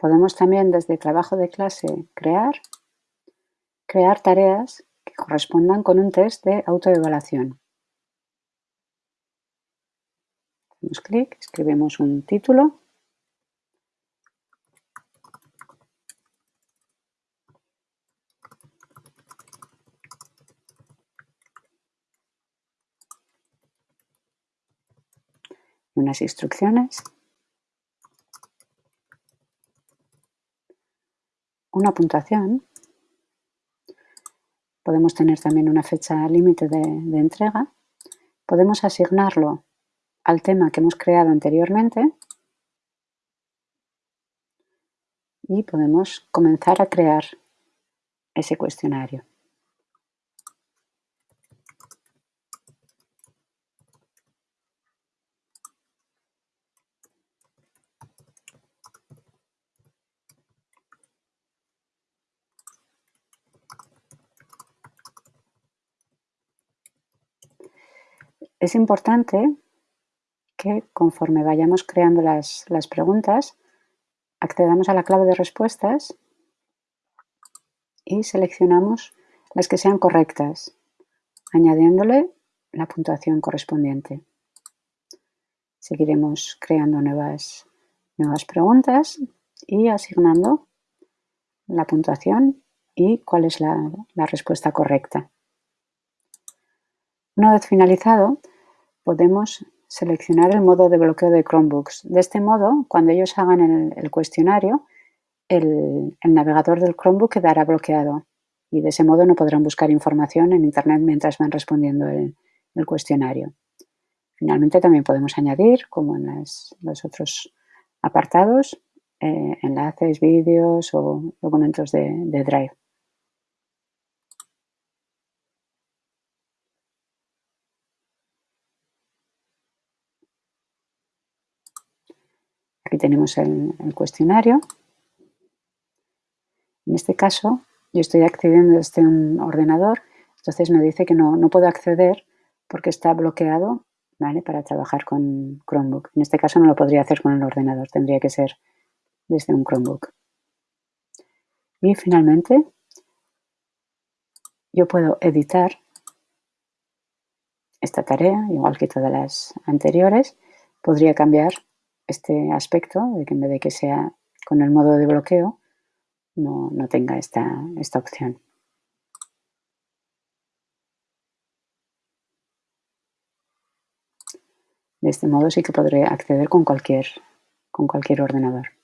Podemos también desde trabajo de clase crear, crear tareas que correspondan con un test de autoevaluación. Hacemos clic, escribimos un título unas instrucciones, una puntuación, podemos tener también una fecha límite de, entrega, podemos asignarlo al tema que hemos creado anteriormente. Y podemos comenzar a crear ese cuestionario. Es importante que conforme vayamos creando las, las preguntas, accedamos a la clave de respuestas y seleccionamos las que sean correctas, añadiéndole la puntuación correspondiente. Seguiremos creando nuevas, nuevas preguntas y asignando la puntuación y cuál es la, la respuesta correcta. Una vez finalizado, podemos seleccionar el modo de bloqueo de Chromebooks. De este modo, cuando ellos hagan el, cuestionario, el, navegador del Chromebook quedará bloqueado y de ese modo no podrán buscar información en Internet mientras van respondiendo el, cuestionario. Finalmente también podemos añadir, como en los otros apartados, eh, enlaces, vídeos o documentos de Drive. Aquí tenemos el, cuestionario. En este caso, yo estoy accediendo desde un ordenador, entonces me dice que no, no puedo acceder porque está bloqueado ¿vale? para trabajar con Chromebook. En este caso no lo podría hacer con el ordenador, tendría que ser desde un Chromebook. Y finalmente, yo puedo editar esta tarea, igual que todas las anteriores. Podría cambiar este aspecto, de que en vez de que sea con el modo de bloqueo, no, no tenga esta, esta opción. De este modo sí que podré acceder con cualquier, con cualquier ordenador.